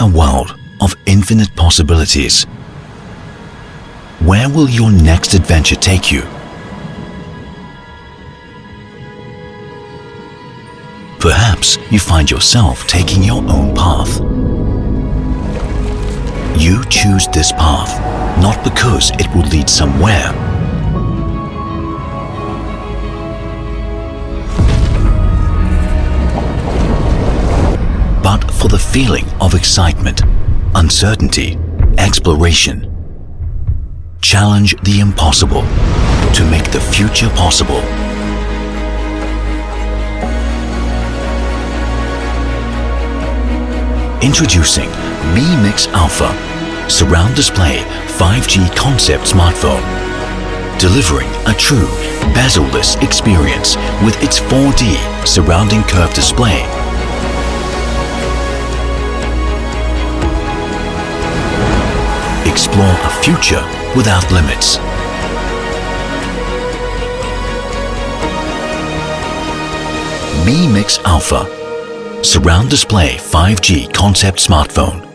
a world of infinite possibilities. Where will your next adventure take you? Perhaps you find yourself taking your own path. You choose this path not because it will lead somewhere, for the feeling of excitement, uncertainty, exploration. Challenge the impossible to make the future possible. Introducing Mi Mix Alpha Surround Display 5G Concept Smartphone. Delivering a true bezel-less experience with its 4D surrounding curved display. Explore a future without limits. Mi Mix Alpha Surround Display 5G Concept Smartphone.